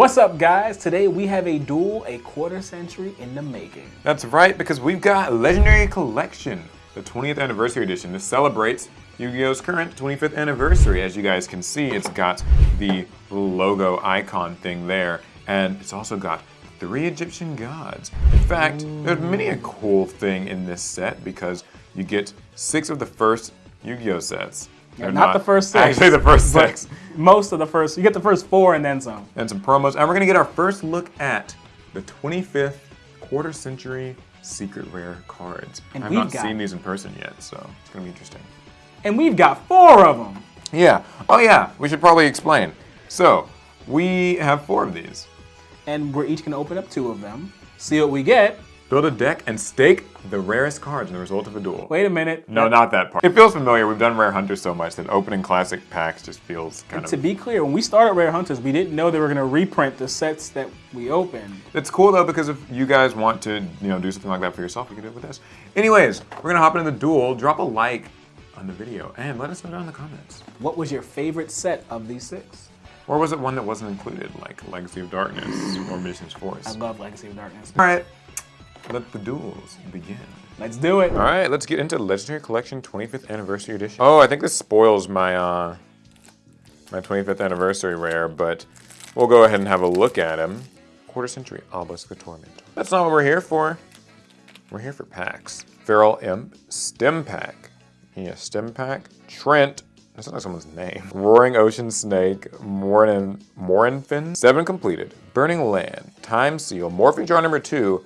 What's up guys? Today we have a duel a quarter century in the making. That's right, because we've got Legendary Collection, the 20th anniversary edition. This celebrates Yu-Gi-Oh's current 25th anniversary. As you guys can see, it's got the logo icon thing there, and it's also got three Egyptian gods. In fact, there's many a cool thing in this set because you get six of the first Yu-Gi-Oh sets. Not, They're the first six. Actually, the first six. Most of the first, you get the first four and then some. and some promos. And we're gonna get our first look at the 25th quarter century secret rare cards. And I've not got- seen these in person yet, so it's gonna be interesting. And we've got four of them. Yeah. Oh yeah, we should probably explain. So, we have four of these. And we're each gonna open up two of them, see what we get. Build a deck and stake the rarest cards in the result of a duel. Wait a minute. No, not that part. It feels familiar. We've done Rare Hunters so much that opening classic packs just feels kind To of... To be clear, when we started Rare Hunters, we didn't know they were gonna reprint the sets that we opened. It's cool though because if you guys want to, you know, do something like that for yourself, you can do it with us. Anyways, we're gonna hop into the duel. Drop a like on the video and let us know down in the comments. What was your favorite set of these six? Or was it one that wasn't included, like Legacy of Darkness or Magician's Force? I love Legacy of Darkness. All right, let the duels begin. Let's do it. All right, let's get into Legendary Collection 25th Anniversary Edition. Oh, I think this spoils my uh, my 25th anniversary rare, but we'll go ahead and have a look at him. Quarter Century Obelisk the Tormentor. That's not what we're here for. We're here for packs. Feral Imp, Stim Pack. Yeah, Stim Pack. Trent. That sounds like someone's name. Roaring Ocean Snake, Morin, Morinphen. Seven completed. Burning Land, Time Seal, Morphing Jar number two,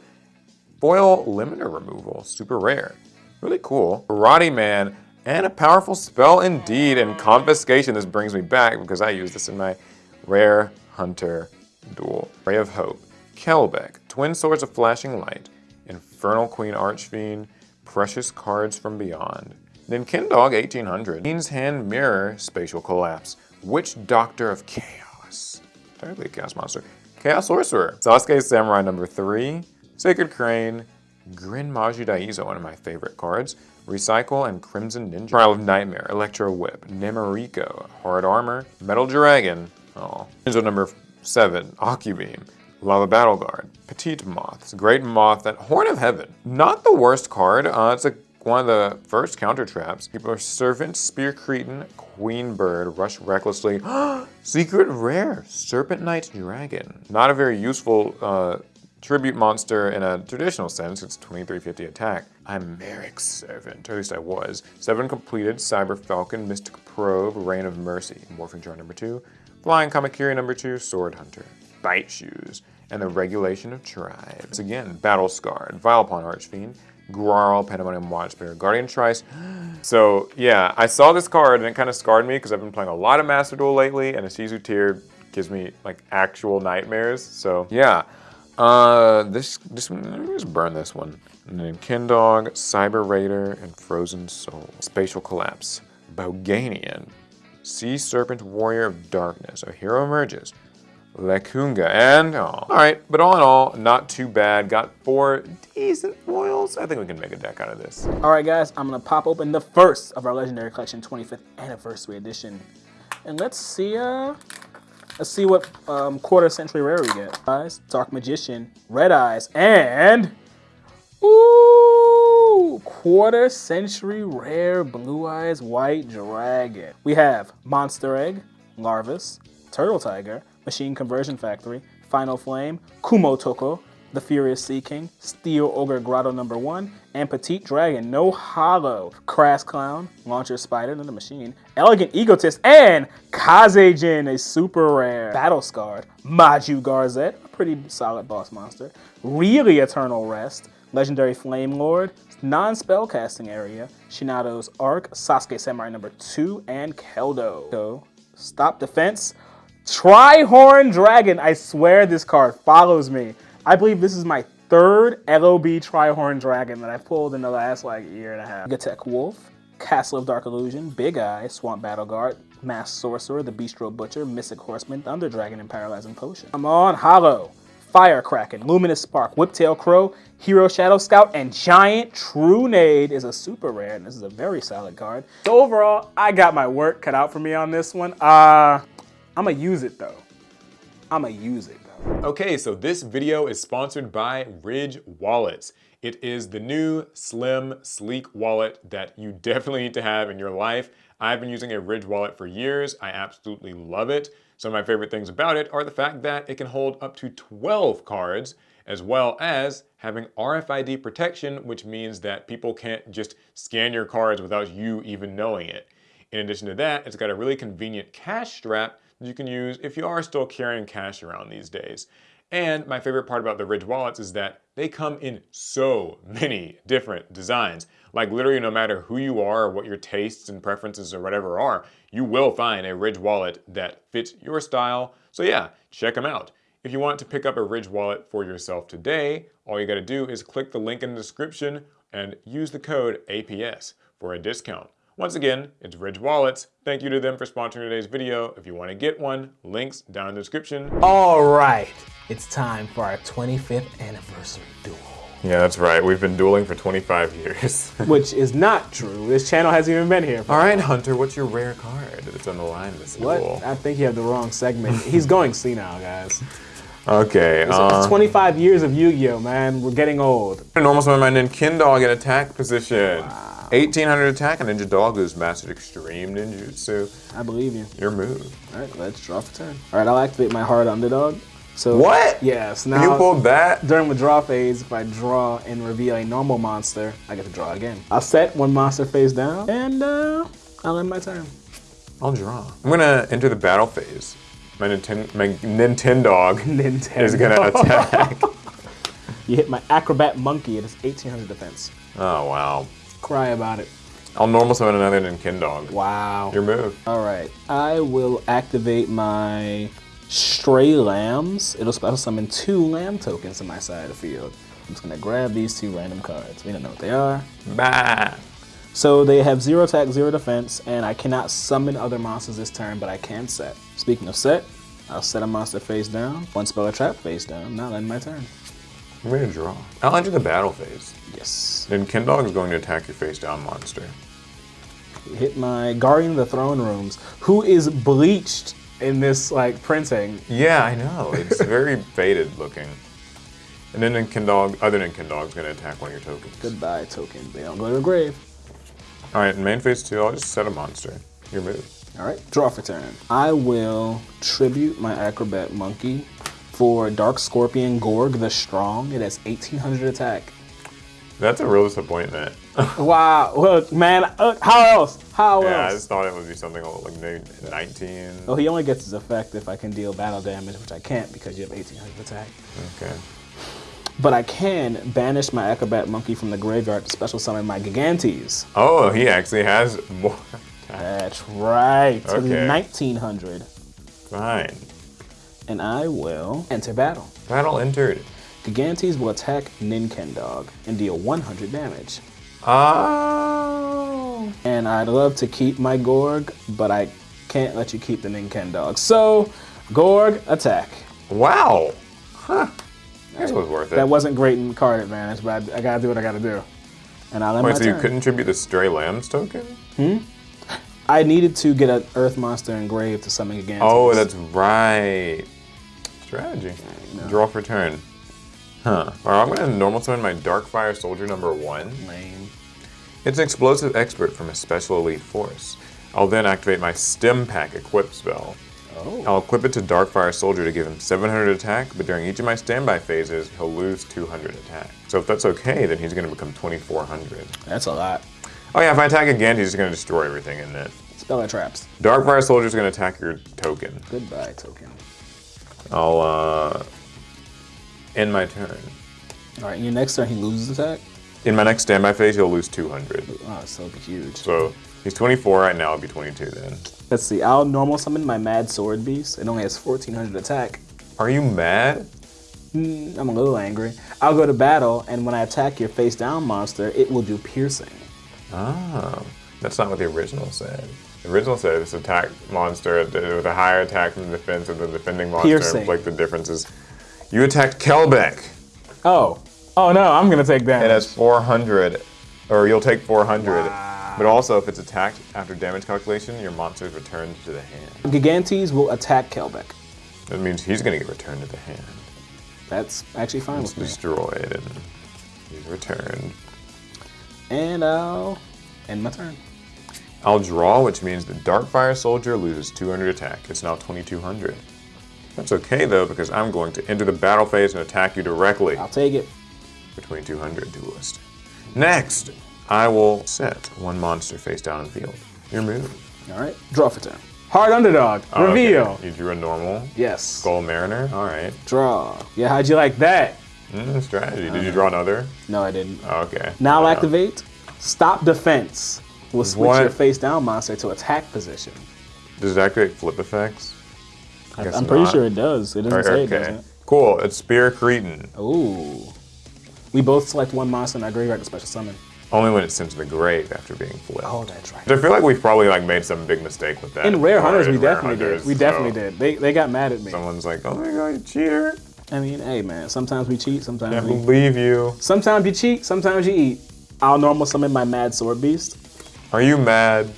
Foil Limiter Removal, super rare. Really cool. Karate Man, and a powerful spell indeed, and Confiscation. This brings me back because I used this in my Rare Hunter duel. Ray of Hope, Kelbek, Twin Swords of Flashing Light, Infernal Queen Archfiend, Precious Cards from Beyond. Then Kindog 1800, Queen's Hand Mirror, Spatial Collapse, Witch Doctor of Chaos, entirely a Chaos Monster, Chaos Sorcerer, Sasuke Samurai number 3, Sacred Crane, Grin Maju Daizo, one of my favorite cards, Recycle and Crimson Ninja, Trial of Nightmare, Electro Whip, Nemuriko, Hard Armor, Metal Dragon, oh, Ninja number 7, Ocubeam, Lava Battle Guard, Petite Moth, great moth, that Horn of Heaven. Not the worst card, uh, it's a, one of the first counter traps. People are Servant, Spear Cretan, Queen Bird, Rush Recklessly, Secret Rare, Serpent Knight Dragon. Not a very useful uh, tribute monster in a traditional sense, it's 2350 attack. I'm Merrick's servant, at least I was. Seven completed, Cyber Falcon, Mystic Probe, Rain of Mercy, Morphing Jar number two, Flying Kamakiri number two, Sword Hunter, Bite Shoes, and the Regulation of Tribes. Again, Battle Scarred, Vilepawn Archfiend, Grarl, Pandemonium Watchbearer, Guardian Trice. So yeah, I saw this card and it kind of scarred me because I've been playing a lot of Master Duel lately and a Shizu tier gives me like actual nightmares. So yeah, uh, this, this just burn this one. And then Kindog, Cyber Raider, and Frozen Soul. Spatial Collapse, Boganian, Sea Serpent Warrior of Darkness, a hero emerges. Lekunga, and oh. Alright, but all in all, not too bad. Got four decent foils. I think we can make a deck out of this. All right, guys, I'm gonna pop open the first of our Legendary Collection 25th Anniversary Edition, and let's see, uh, let's see what um, quarter century rare we get. Guys, Dark Magician, Red Eyes, and ooh, quarter century rare Blue Eyes White Dragon. We have Monster Egg, Larvas, Turtle Tiger, Machine Conversion Factory, Final Flame, Kumootoko, The Furious Sea King, Steel Ogre Grotto number one, and Petite Dragon, no hollow, Crass Clown, Launcher Spider, the machine, Elegant Egotist, and Kazejin, a super rare, Battle Scarred, Maju Garzette, a pretty solid boss monster, Really Eternal Rest, Legendary Flame Lord, non-spellcasting area, Shinato's Ark, Sasuke Samurai number two, and Keldo. So, Stop Defense, Trihorn Dragon. I swear this card follows me. I believe this is my third LOB Trihorn Dragon that I pulled in the last like year and a half. Gatek Wolf, Castle of Dark Illusion, Big Eye, Swamp Battle Guard, Mass Sorcerer, the Bistro Butcher, Mystic Horseman, Thunder Dragon, and Paralyzing Potion. Come on, Hollow, Fire Luminous Spark, Whiptail Crow, Hero Shadow Scout, and Giant Trunade is a super rare, and this is a very solid card. So overall, I got my work cut out for me on this one. Uh, I'm gonna use it though. I'ma use it. Okay, so this video is sponsored by Ridge Wallets. It is the new, slim, sleek wallet that you definitely need to have in your life. I've been using a Ridge wallet for years. I absolutely love it. Some of my favorite things about it are the fact that it can hold up to 12 cards, as well as having RFID protection, which means that people can't just scan your cards without you even knowing it. In addition to that, it's got a really convenient cash strap you can use if you are still carrying cash around these days. And my favorite part about the Ridge wallets is that they come in so many different designs. Like literally no matter who you are or what your tastes and preferences or whatever are, you will find a Ridge wallet that fits your style. So yeah, check them out. If you want to pick up a Ridge wallet for yourself today, all you gotta do is click the link in the description and use the code APS for a discount. Once again, it's Ridge Wallets. Thank you to them for sponsoring today's video. If you want to get one, links down in the description. All right, it's time for our 25th anniversary duel. Yeah, that's right. We've been dueling for 25 years. Which is not true. This channel hasn't even been here. All right, Hunter, what's your rare card that's on the line this what? duel? I think you have the wrong segment. He's going senile, guys. Okay, It's, uh, it's 25 years of Yu-Gi-Oh, man. We're getting old. normal summon my Nin-Ken Dog in attack position. 1800 attack, and Ninja Dog who's mastered extreme ninjutsu. I believe you. Your move. All right, let's draw for turn. All right, I'll activate my hard underdog. So What? Yes. You Now you pulled that? during the draw phase, if I draw and reveal a normal monster, I get to draw again. I'll set one monster face down, and uh, I'll end my turn. I'll draw. I'm gonna enter the battle phase. My, Ninten my Nintendog Nintendo. is gonna attack. You hit my acrobat monkey. It is 1800 defense. oh wow. Cry about it. I'll normal summon another Nin-Ken Dog. Wow. Your move. All right. I will activate my stray lambs. It'll special summon two lamb tokens in my side of the field. I'm just gonna grab these two random cards. We don't know what they are. Bah. So they have zero attack, zero defense, and I cannot summon other monsters this turn, but I can set. Speaking of set, I'll set a monster face down, one spell or trap face down. Now end my turn. I'm gonna draw. I'll enter the battle phase. Yes. Nin-Ken Dog is going to attack your face down monster. Hit my Guardian of the Throne Rooms, who is bleached in this like printing. Yeah, I know. It's very faded looking. And then Nin-Ken Dog, other Nin-Ken Dog is gonna attack one of your tokens. Goodbye, token. They don't go to the grave. All right, in main phase two, I'll just set a monster. Your move. All right, draw for turn. I will tribute my Acrobat Monkey for Dark Scorpion Gorg the Strong. It has 1800 attack. That's a real disappointment. Wow, look, man, uh, how else? How yeah, I just thought it would be something like maybe 19. Well, he only gets his effect if I can deal battle damage, which I can't because you have 1800 attack. Okay. But I can banish my Acrobat Monkey from the graveyard to special summon my Gigantes. Oh, he actually has more. That's right, Okay. 1900. Fine. And I will enter battle. Battle entered. Gigantes will attack Nin-Ken Dog and deal 100 damage. Oh. And I'd love to keep my Gorg, but I can't let you keep the Nin-Ken Dog. So, Gorg, attack. Wow. Huh. This was worth it. That wasn't great in card advantage, but I, I gotta do what I gotta do. And I'll end Wait, so you couldn't tribute the Stray Lambs token? Hmm? I needed to get an Earth Monster engraved to summon Gigantes. Oh, that's right. Strategy. Draw for turn. Huh. Alright, I'm gonna normal summon my Darkfire Soldier number one. lame. It's an explosive expert from a special elite force. I'll then activate my Stim Pack equip spell. Oh, I'll equip it to Darkfire Soldier to give him 700 attack, but during each of my standby phases, he'll lose 200 attack. So if that's okay, then he's gonna become 2400. that's a lot. Oh yeah, if I attack again, he's just gonna destroy everything in it. Spell that traps. Darkfire Soldier's gonna attack your token. Goodbye, token. I'll uh, end my turn. All right, in your next turn he loses attack. In my next standby phase, he'll lose 200. Oh, so huge. So he's 24 right now, I'll be 22 then. Let's see. I'll normal summon my Mad Sword Beast. It only has 1400 attack. Are you mad? Mm, I'm a little angry. I'll go to battle, and when I attack your face down monster, it will do piercing. Oh, that's not what the original said. The original said this attack monster with a higher attack than the defense of the defending monster Piercing. inflict the differences. You attacked Kelbek. Oh. Oh no, I'm gonna take damage. It has 400, or you'll take 400. Wow. But also, if it's attacked after damage calculation, your monster is returned to the hand. Gigantes will attack Kelbek. That means he's gonna get returned to the hand. That's actually fine It's with me. destroyed and he's returned. And I'll end my turn. I'll draw, which means the Darkfire Soldier loses 200 attack. It's now 2200. That's okay though, because I'm going to enter the battle phase and attack you directly. I'll take it. between 200 duelist. Next, I will set one monster face down in the field. Your move. All right. Draw for turn. Hard underdog. Oh, okay. Reveal. You drew a normal Yes. Skull Mariner. All right. Draw. Yeah, how'd you like that? Mm, strategy. Did you draw another? No, I didn't. Oh, okay. Now Uh, activate. Stop defense. Will switch What? your face down monster to attack position. Does it activate flip effects? I guess I'm pretty not. sure it does. It doesn't Or- say it okay. doesn't. Cool. It's Spear Cretan. Ooh. We both select one monster in our graveyard to special summon. Only when it's sent to the grave after being flipped. Oh, that's right. I feel like we've probably like made some big mistake with that. In Rare Hunters, we Rare definitely Hunters, did. We definitely so did. They, they got mad at me. Someone's like, "Oh my god, you cheater! I mean, hey man, sometimes we cheat, sometimes Can't we believe you." sometimes you cheat, sometimes you eat. I'll normal summon my Mad Sword Beast. Are you mad?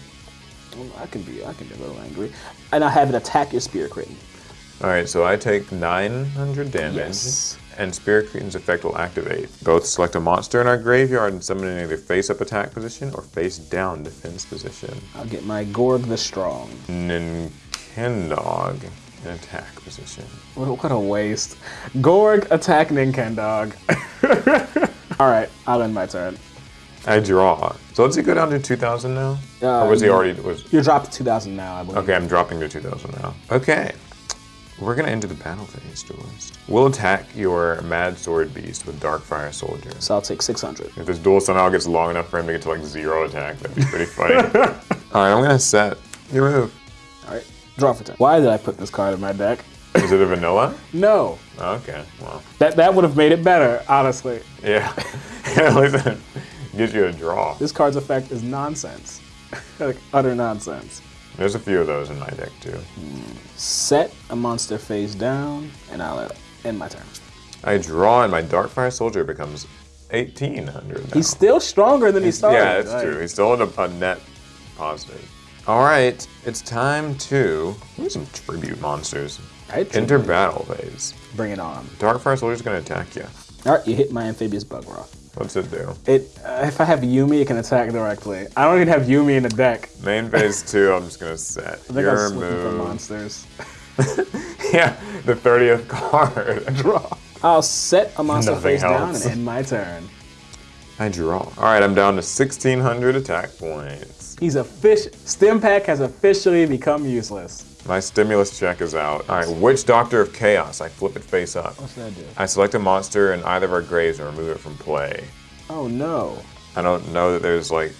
Um, I can be I can be a little angry. And I have an attack your Spear Cretan. All right, so I take 900 damage, Yes. and Spear Cretan's effect will activate. Both select a monster in our graveyard and summon in either face-up attack position or face-down defense position. I'll get my Gorg the Strong. Nin-Ken Dog in attack position. What, what a waste. Gorg attack Nin-Ken Dog. All right, I'll end my turn. I draw. So let's he go down to 2,000 now? Uh, or was he already? Was You're dropped to 2,000 now, I believe. okay? I'm dropping to 2,000 now. Okay. We're gonna enter the battle phase, duelist. We'll attack your Mad Sword Beast with Darkfire Soldier. So I'll take 600. If this duel somehow gets long enough for him to get to like zero attack, that'd be pretty funny. All right, I'm gonna set your move. All right, draw for turn. Why did I put this card in my deck? Is it a vanilla? No, Okay, well, that that would have made it better, honestly. yeah. Gives you a draw. This card's effect is nonsense, like utter nonsense. There's a few of those in my deck too. Set a monster face down, and I'll end my turn. I draw, and my Darkfire Soldier becomes 1800. Now. He's still stronger than he started. yeah, that's Like, true. He's still in a, a net positive. All right, it's time to do some tribute monsters. Enter battle phase. Bring it on. Darkfire Soldier's gonna attack you. All right, you hit my amphibious Bugroth. What's it do? It uh, if I have Umi, it can attack directly. I don't even have Umi in the deck. Main phase two, I'm just gonna set I think your I'm looking for move. monsters. Yeah, the 30th card. Draw. I'll set a monster Nothing face down helps. and end my turn. I draw. All right, I'm down to 1600 attack points. He's a fish. Stim pack has officially become useless. My stimulus check is out. All right, Witch Doctor of Chaos. I flip it face up. What's that do? I select a monster in either of our graves and remove it from play. Oh no. I don't know that there's like,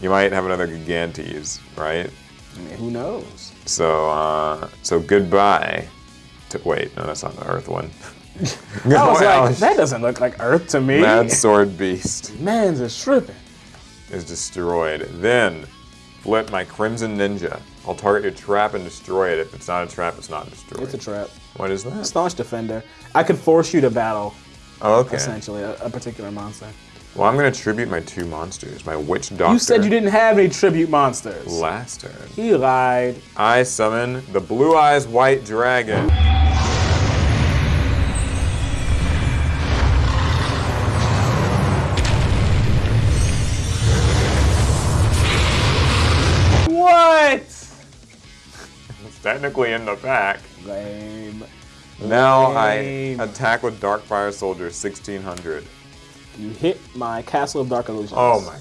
you might have another Gigantes, right? I mean, who knows? So, uh, so goodbye. To, wait, no, that's not the Earth one. I was like, that doesn't look like Earth to me. Mad Sword Beast. Man's a tripping. is destroyed. Then flip my Crimson Ninja. I'll target your trap and destroy it. If it's not a trap, it's not destroyed. It's a trap. what is that? Staunch defender. I could force you to battle, Oh, okay. essentially, a, a particular monster. Well, I'm gonna tribute my two monsters. My Witch Doctor. You said you didn't have any tribute monsters. Last turn. He lied. I summon the Blue Eyes White Dragon. Technically in the pack. Lame. Now I attack with Darkfire Soldier 1600. You hit my Castle of Dark Illusions. Oh my.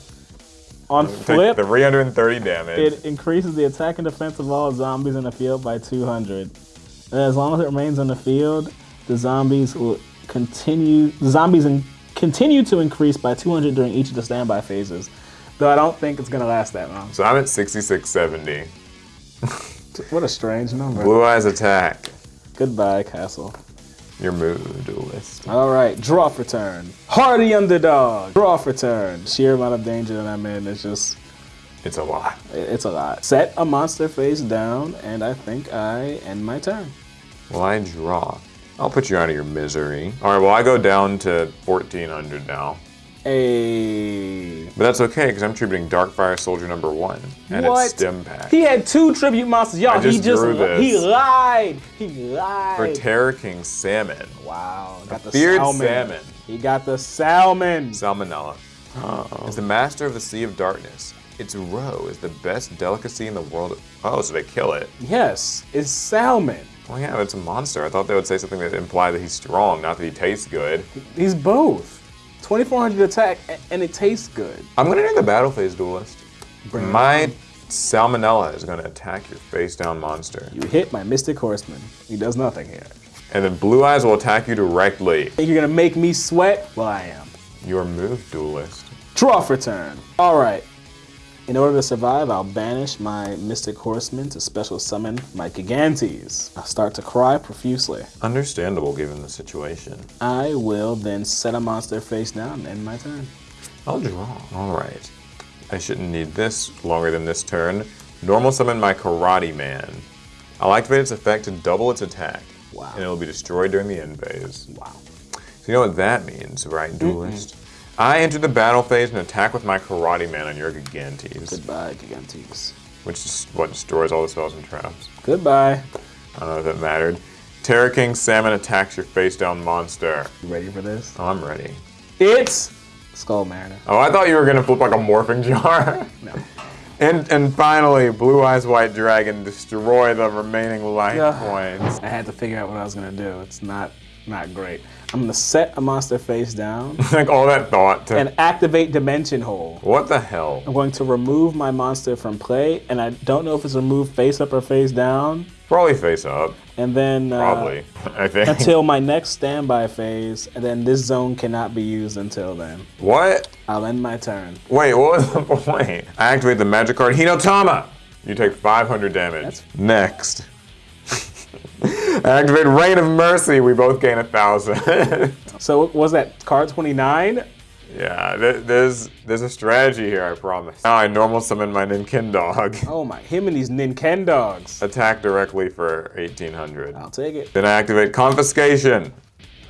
On flip, 330 damage. it increases the attack and defense of all zombies in the field by 200. And as long as it remains on the field, the zombies will continue. The zombies in, continue to increase by 200 during each of the standby phases. Though I don't think it's gonna last that long. so I'm at 6670. What a strange number. Blue Eyes attack. Goodbye, Castle. Your mood duelist. All right, draw for turn. Hardy underdog. Draw for turn. Sheer amount of danger that I'm in is just, It's a lot. it's a lot. Set a monster face down, and I think I end my turn. Well, I draw. I'll put you out of your misery. All right, well, I go down to 1400 now. A But that's okay, because I'm tributing Darkfire Soldier number one and what? its stim pack. He had two tribute monsters. Y'all, he just he lied. He lied. For Terror King Salmon. wow, got the feared salmon. salmon. He got the salmon. Salmonella. Oh. Is the master of the Sea of Darkness. Its roe is the best delicacy in the world. Oh, so they kill it. Yes, it's salmon. Well, yeah, but it's a monster. I thought they would say something that implied that he's strong, not that he tastes good. He's both. 2400 attack and it tastes good. I'm gonna do the battle phase duelist. Bring My Salmonella is gonna attack your face down monster. You hit my Mystic Horseman. He does nothing here. And then Blue Eyes will attack you directly. Think you're gonna make me sweat? Well, I am. Your move, duelist. Draw for turn. All right. In order to survive, I'll banish my Mystic Horseman to special summon my Gigantes. I'll start to cry profusely. Understandable given the situation. I will then set a monster face down and end my turn. I'll draw. All right. I shouldn't need this longer than this turn. Normal summon my Karate Man. I'll activate its effect to double its attack. Wow. And it'll be destroyed during the end phase. Wow. So you know what that means, right, duelist? I enter the battle phase and attack with my Karate Man on your Gigantes, Goodbye, Gigantes. which is what destroys all the spells and traps. Goodbye. I don't know if that mattered. Terror King Salmon attacks your face down monster. You ready for this? Oh, I'm ready. It's Skull Mariner. Oh, I thought you were gonna flip like a morphing jar. No. And and finally, Blue Eyes White Dragon destroy the remaining life Yeah. points. I had to figure out what I was gonna do. It's not not great. I'm gonna set a monster face down like all that thought to and activate Dimension Hole. what the hell? I'm going to remove my monster from play, and I don't know if it's removed face up or face down. Probably face up. And then uh, Probably. I think. until my next standby phase, and then this zone cannot be used until then. what? I'll end my turn. Wait, what was the point? I activate the magic card Hinotama. You take 500 damage. That's- Next. I activate Rain of Mercy. We both gain a thousand. So was that card 29? yeah, th- there's there's a strategy here. I promise. Now I normal summon my Nin-Ken Dog. Oh my, him and these Nintendogs. Attack directly for 1800. I'll take it. Then I activate confiscation.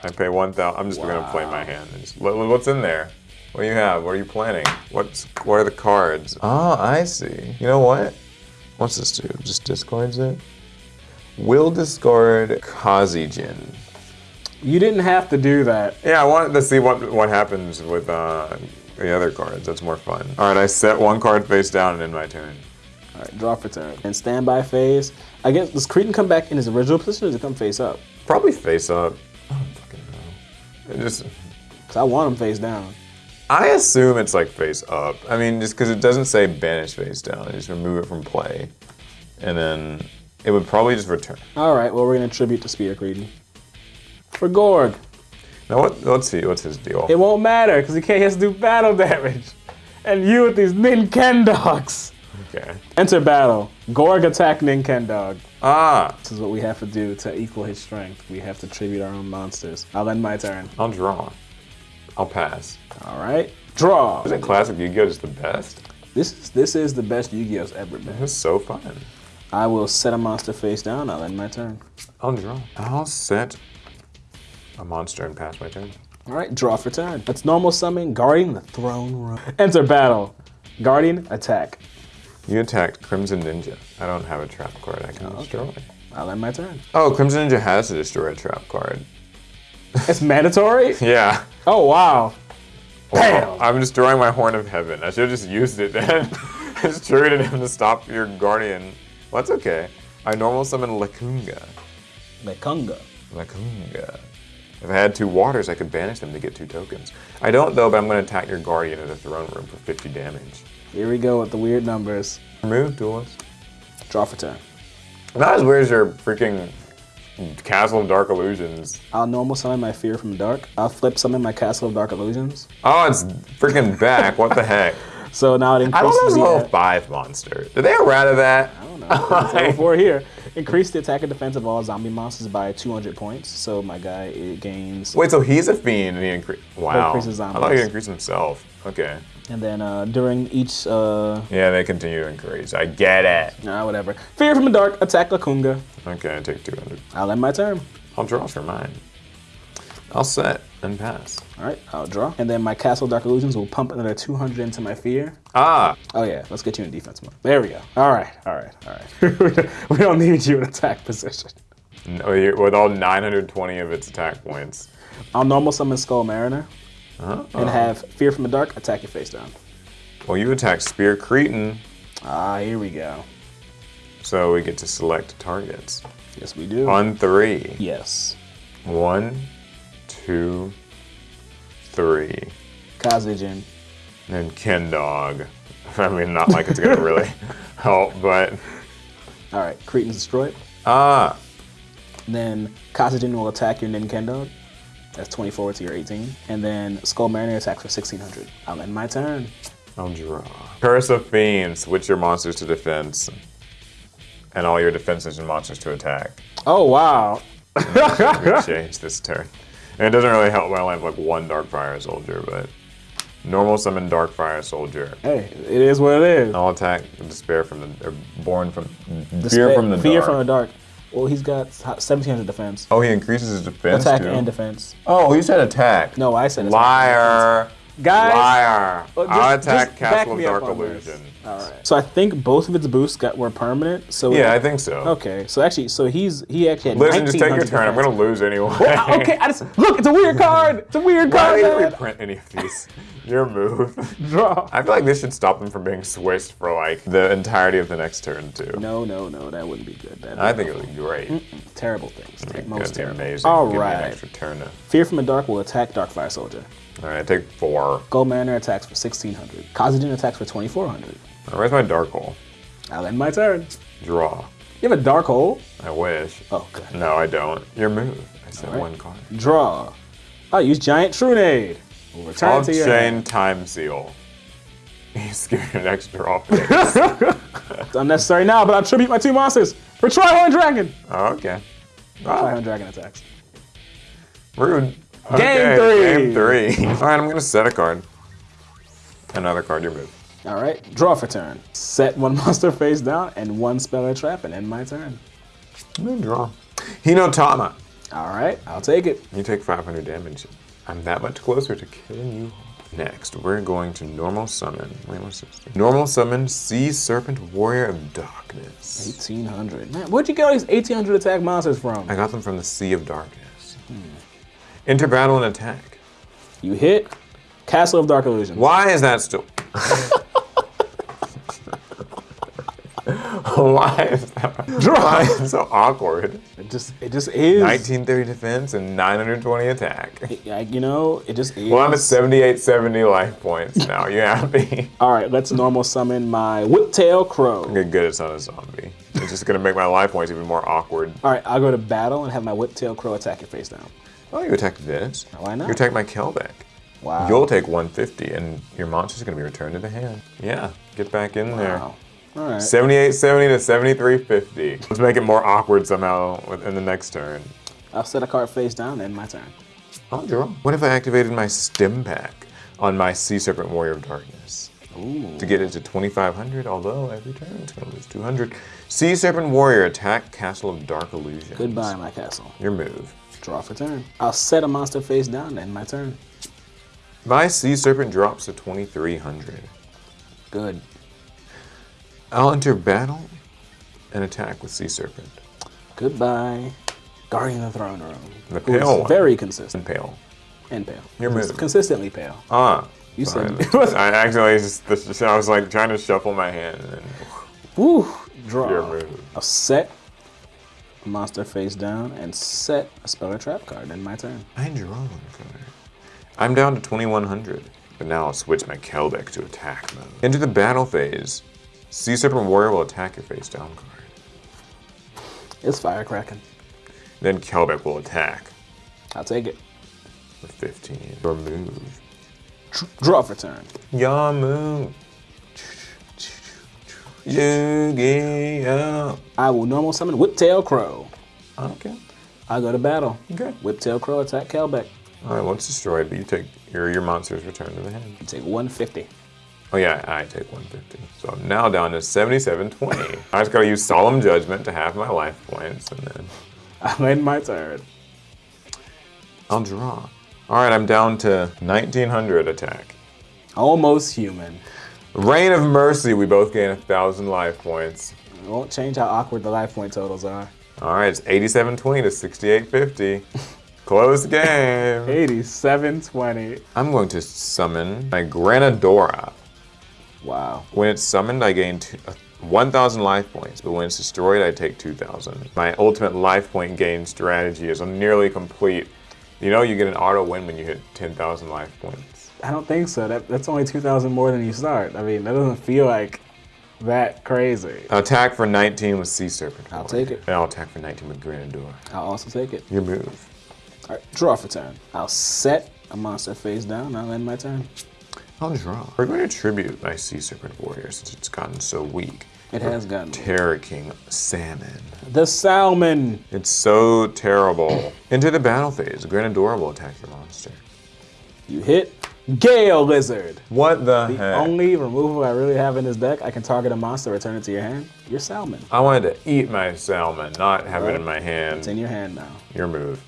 I pay 1,000. I'm just gonna play my hand. just- what- what's in there? What do you have? What are you planning? What's what are the cards? Oh, I see. You know what? What's this do? Just discards it. Will discard Kazejin. You didn't have to do that. Yeah, I wanted to see what what happens with uh, the other cards. That's more fun. All right, I set one card face down and end my turn. All right, draw for turn. And standby phase. I guess does Cretan come back in his original position or does he come face up? Probably face up. I don't fucking know. It just Cause I want him face down. I assume it's like face up. I mean, just because it doesn't say banish face down, I just remove it from play, and then it would probably just return. All right, well we're gonna tribute to Spear Cretan. For Gorg, Now what? Let's see. What's his deal? it won't matter because he can't to do battle damage. And you with these Nintendogs. Okay. Enter battle. Gorg attack Nin-Ken Dog. Ah, This is what we have to do to equal his strength. We have to tribute our own monsters. I'll end my turn. I'll draw. I'll pass. All right, draw. Isn't classic Yu-Gi-Oh just the best? This is this is the best Yu-Gi-Oh's ever been. It's so fun. I will set a monster face down. I'll end my turn. Oh, I'll draw. I'll set a monster and pass my turn. All right, draw for turn. That's normal summon Guardian the Throne Room. Enter battle. Guardian attack. You attacked Crimson Ninja. I don't have a trap card I can destroy. I'll end my turn. Oh, Crimson Ninja has to destroy a trap card. It's mandatory. Yeah. Oh wow. Well, Bam. I'm destroying my Horn of Heaven. I should have just used it then. I just triggered him to stop your Guardian. Well, that's okay. I normal summon Lekunga. Lekunga. Lekunga. If I had two waters, I could banish them to get two tokens. I don't though, but I'm going to attack your Guardian in the throne room for 50 damage. Here we go with the weird numbers. Remove duelist. Draw for turn. Not as weird as your freaking Castle of Dark Illusions. I'll normal summon my Fear from Dark. I'll flip summon my Castle of Dark Illusions. Oh, it's freaking back. what the heck? So now it increases. I don't know the. 5 monster. Did they errata that? I don't know. It's four here. Increase the attack and defense of all zombie monsters by 200 points. So my guy it gains. Wait, so he's a fiend and he increase. Wow. increases I thought he increased himself. Okay. And then uh, during each, uh, Yeah, they continue to increase. I get it. nah, whatever. Fear from the Dark, attack Lekunga. Okay, I take 200. I'll end my turn. I'll draw for mine. I'll set and pass. All right, I'll draw. And then my Castle Dark Illusions will pump another 200 into my fear. Ah, Oh yeah, let's get you in defense mode. There we go. All right, all right, all right. we don't need you in attack position. no, with all 920 of its attack points. I'll normal summon Skull Mariner Uh-huh. and have Fear from the Dark attack your face down. Well, you attack Spear Cretan, Ah, here we go. so we get to select targets. Yes, we do. On three. Yes. One, two, three. Kazejin. And Ken Dog. I mean, not like it's gonna really help, but All right, Cretan's destroyed. ah, Then Kazejin will attack your Ninkendo. That's 24 to your 18. And then Skull Mariner attacks for 1600. I'll end my turn. I'll draw. Curse of Fiends. Switch your monsters to defense, and all your defenses and monsters to attack. Oh, wow. Change this turn. And it doesn't really help when I only have like one Darkfire Soldier, but normal summon Darkfire Soldier. Hey, it is what it is. I'll attack Despair from the, or Born from, Despair- Fear from the Fear Dark. from the Dark. Well, he's got 1700 defense. oh, he increases his defense Attack too? and defense. Oh, you said attack. No, I said attack. Liar. Guys, Liar. Well, I'll attack Castle of Dark. Illusion. All right. So I think both of its boosts got were permanent. So Yeah, I think so. Okay. So actually, so he's he actually had Listen, just take your turn. I'm gonna lose anyway. Ah, okay, I just look. It's a weird card. It's a weird Why card. did you man. reprint any of these? Your move. Draw. I feel like this should stop them from being switched for like the entirety of the next turn too. No, no, no. That wouldn't be good. That'd be I think it would be great. terrible things. That'd Most be terrible. amazing. All Give me an extra turn. Fear from the Dark will attack Darkfire Soldier. All right, take four. Skull Mariner attacks for 1600. Kazejin attacks for 2400. Where's my dark hole? I'll end my turn. Draw. You have a dark hole? I wish. Oh, good. No, I don't. Your move. I said right. one card. Draw. I'll use Giant Trunade. We'll return I'll to your chain hand. time seal. He's giving an extra off. It's unnecessary now, but I'll tribute my two monsters for Trihorn Dragon. oh, okay. Ah, Trihorn Dragon attacks. rude. Game Okay, three. Game three. All right, I'm gonna set a card. Another card. Your move. All right, draw for turn. Set one monster face down and one spell or trap and end my turn. I'm gonna draw. Hinotama. All right, I'll take it. You take 500 damage. I'm that much closer to killing you. Next, we're going to normal summon. Wait, what's this? thing? Normal summon Sea Serpent Warrior of Darkness. 1800. Man, where'd you get all these 1800 attack monsters from? I got them from the Sea of Darkness. Hmm. Enter battle and attack. You hit Castle of Dark Illusions. Why is that still? Why is that? Why is it so awkward? It just, it just is. 1930 defense and 920 attack. Like, you know, it just is. Well, I'm at 78, 70 life points now. You happy? All right, let's normal summon my Whiptail Crow. Okay, good. It's not a zombie. It's just gonna make my life points even more awkward. All right, I'll go to battle and have my Whiptail Crow attack your face down. Oh, you attack this. Why not? You attack my Kelbek. Wow. You'll take 150, and your monster's gonna be returned to the hand. Yeah, get back in there. Wow. All right. 78, 70 to 7350. Let's make it more awkward somehow in the next turn. I'll set a card face down and end my turn. I'll draw. What if I activated my stim pack on my Sea Serpent Warrior of Darkness? Ooh. To get it to 2500, although every turn it's gonna lose 200. Sea Serpent Warrior, attack Castle of Dark Illusions. Goodbye, my castle. Your move. Draw for turn. I'll set a monster face down in my turn. My Sea Serpent drops to 2300. Good. I'll enter battle and attack with Sea Serpent. Goodbye. Guardian of the Throne Room. The pale one. Very consistent. And Pale. And pale. Your move. Consistently pale. Ah. You said- I actually just, I was like trying to shuffle my hand and then Woo! Draw. your move. I'll set a monster face down and set a spell or trap card in my turn. I draw one card. I'm down to 2100, but now I'll switch my Kelbek to attack mode. Into the battle phase, Sea Serpent Warrior will attack your face down card. It's firecracking. Then Kelbek will attack I'll take it. with 15. Your move. Dr- Draw for turn. Move. Yu-Gi-Oh! I will normal summon Whiptail Crow. Okay. I'll go to battle. Okay. Whiptail Crow attack Kelbek. All right, it's destroyed, but you take your, your monster's return to the hand. You take 150. Oh yeah, I take 150. So I'm now down to 7720. I just gotta use Solemn Judgment to have my life points, and then I'm in my turn. I'll draw. All right, I'm down to 1900 attack. Almost human. Rain of Mercy, we both gain a thousand life points. It won't change how awkward the life point totals are. All right, it's 8720 to 6850. Close game. 8720. I'm going to summon my Granadora. Wow. When it's summoned, I gain uh, 1,000 life points, but when it's destroyed, I take 2,000. My ultimate life point gain strategy is nearly complete. You know, you get an auto win when you hit 10,000 life points. I don't think so. That, that's only 2,000 more than you start. I mean, that doesn't feel like that crazy. Attack for 19 with Sea Serpent. I'll take it. And I'll attack for 19 with Granador. I'll also take it. Your move. All right, draw for turn. I'll set a monster face down. I'll end my turn. I'll draw. We're going to tribute my Sea Serpent Warrior since it's gotten so weak. It has gotten Terror King Salmon. the salmon. It's so terrible. Into the battle phase. Granador will attack your monster. You hit Gale Lizard. What the, The heck? only removal I really have in this deck, I can target a monster, return it to your hand. Your salmon. I wanted to eat my salmon, not have it in my hand. It's in your hand now. Your move.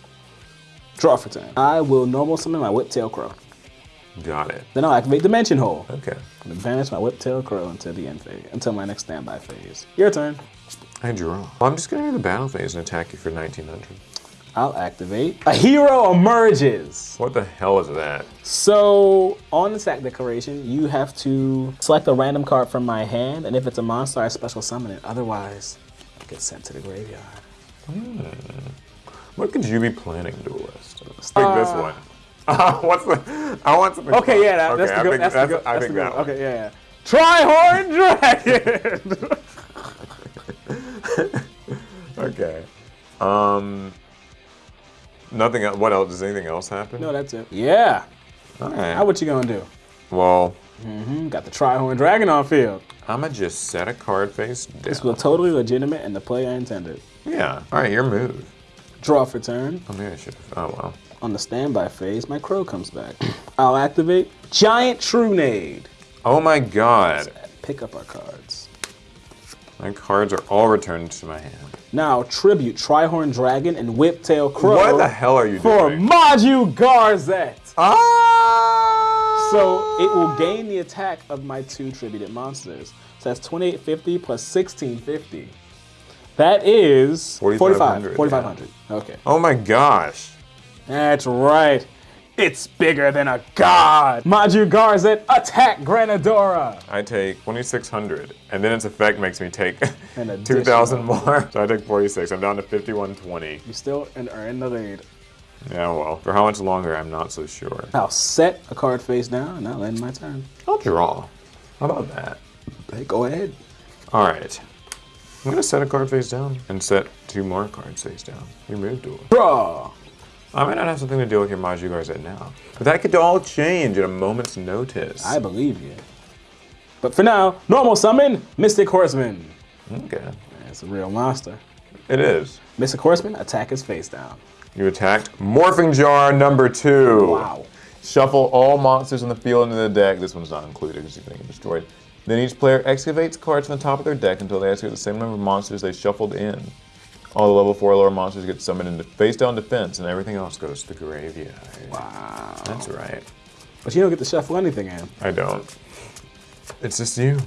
Draw for turn. I will normal summon my Whiptail Crow. Got it. Then I'll activate Dimension Hole. Okay. and Banish my Whiptail Crow until the end phase, until my next standby phase. Your turn. I draw. Well, I'm just going to do the battle phase and attack you for 1900. I'll activate. A hero emerges. What the hell is that? So on the sack decoration, you have to select a random card from my hand, and if it's a monster, I special summon it. Otherwise, it gets sent to the graveyard. What could you be planning, duelist? Take this one. Uh, what's the? I want something. Okay, yeah, that, okay, that's the good. think That's the good. I That's think that one. Okay, yeah, yeah. Tryhorn Dragon. Okay. Um. Nothing. el- What else? Does anything else happen? no, that's it. Yeah. All right. Now what you gonna do? well, Mm -hmm. Got the Tryhorn Dragon on field. I'ma just set a card face down. This was totally legitimate and the play I intended. Yeah. All right. Your move. Draw for turn. Oh, maybe I should. Oh well. On the standby phase, my crow comes back. I'll activate Giant Trunade. Oh my God. Pick up our cards. My cards are all returned to my hand. Now tribute Tryhorn Dragon and Whiptail Crow What the hell are you for doing? Maju Garzette. Ah! So it will gain the attack of my two tributed monsters. So that's 2850 plus 1650. That is 4,500, 45. 4500. Okay. Oh my gosh. That's right. It's bigger than a god. Maju Garzette, attack Granadora. I take 2,600, and then its effect makes me take 2,000 more. So I take 46. I'm down to 5120. You still in- are in the lead. Yeah, well, for how much longer, I'm not so sure. I'll set a card face down and I'll end my turn. I'll draw. How about that? Hey, go ahead. All right. I'm gonna set a card face down and set two more cards face down. You move duel. Draw. I might not have something to deal with your Maju Garzette now, but that could all change at a moment's notice. I believe you. But for now, normal summon, Mystic Horseman. Okay. It's a real monster. It is. Mystic Horseman, attack his face down. You attacked Morphing Jar number two. Wow. Shuffle all monsters on the field into the deck. This one's not included because you're going to get destroyed. Then each player excavates cards from the top of their deck until they excavate the same number of monsters they shuffled in. All the level 4 or lower monsters get summoned into face down defense, and everything else goes to the graveyard. Wow. That's right. But you don't get to shuffle anything in. I don't. It's just you.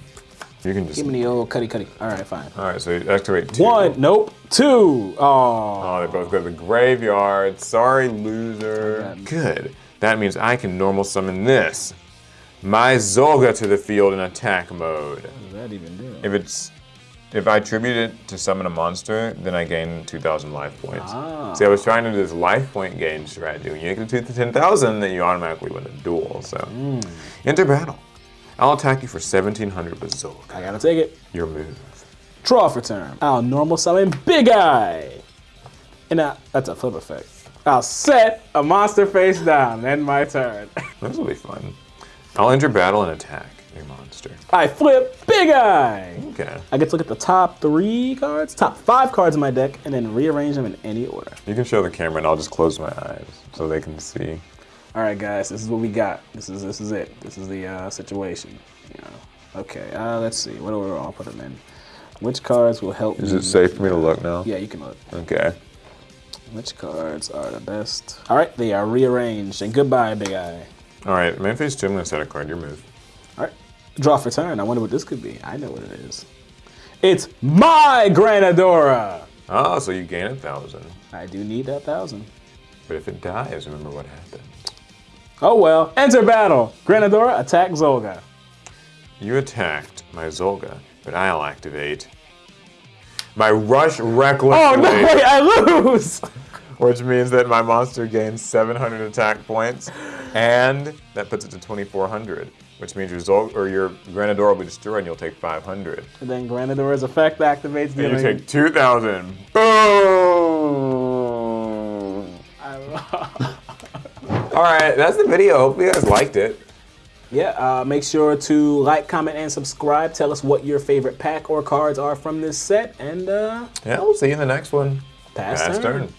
You can just. Give me the old cutty cutty. All right, fine. Alright, so you activate two. One, nope. Two. Oh. Oh, they both go to the graveyard. Sorry, loser. Okay. Good. That means I can normal summon this. My Zolga to the field in attack mode. What does that even do? If it's if I tribute it to summon a monster, then I gain 2,000 life points. Ah. See, I was trying to do this life point gain strategy. When you get to 10,000, then you automatically win the duel. So, Hmm. enter battle. I'll attack you for 1,700 with Zolga. I gotta take it. Your move. Draw for turn. I'll normal summon Big Eye. And I, that's a flip effect. I'll set a monster face down. End my turn. This will be fun. I'll enter battle and attack monster. I flip Big Eye. Okay. I get to look at the top three cards, top five cards in my deck, and then rearrange them in any order. You can show the camera and I'll just close my eyes so they can see. All right, guys, this is what we got. This is this is it. This is the uh, situation. You know. Okay. Uh, let's see. What order I'll put them in. Which cards will help? Is it safe for me to look now? Yeah, you can look. Okay. Which cards are the best? All right, they are rearranged. And goodbye, Big Eye. All right, main phase two. I'm gonna set a card. Your move. Draw for turn. I wonder what this could be. I know what it is. It's my Granadora. Oh, so you gain a thousand. I do need that thousand. But if it dies, remember what happened. Oh well. Enter battle. Granadora, attack Zolga. You attacked my Zolga, but I'll activate my Rush Reckless, Oh no! Wait, I lose. which means that my monster gains 700 attack points, and that puts it to 2,400, which means your Zol or your Granadora will be destroyed, and you'll take 500. And then Granadora's effect activates. And you take 2,000. Boom! All right, that's the video. Hopefully you guys liked it. Yeah, uh, make sure to like, comment, and subscribe. Tell us what your favorite pack or cards are from this set, and uh, Yeah, we'll see you in the next one. pass, Pass turn. turn.